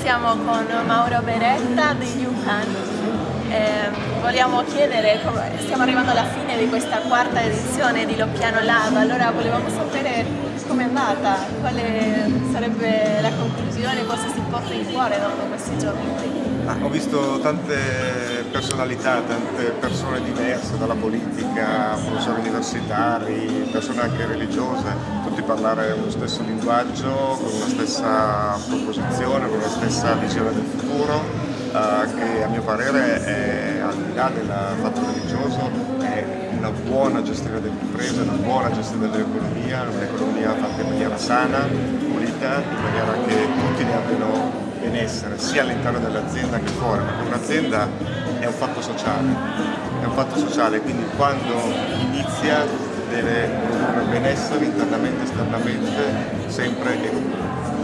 Siamo con Mauro Beretta di Yukan. Eh, vogliamo chiedere, stiamo arrivando alla fine di questa quarta edizione di Loppiano Lab, allora volevamo sapere com'è andata, quale sarebbe la conclusione, cosa si può fare fuori dopo questi giorni. Ah, ho visto tante personalità, tante persone diverse, dalla politica, professori universitari, persone anche religiose, tutti parlare lo stesso linguaggio, con la stessa proposizione, stessa visione del futuro, eh, che a mio parere è, al di là del fatto religioso è una buona gestione dell'impresa, una buona gestione dell'economia, un'economia fatta in maniera sana, pulita, in maniera che tutti ne abbiano benessere sia all'interno dell'azienda che fuori, perché un'azienda è un fatto sociale, è un fatto sociale, quindi quando inizia deve produrre benessere internamente, esternamente, sempre e comunque.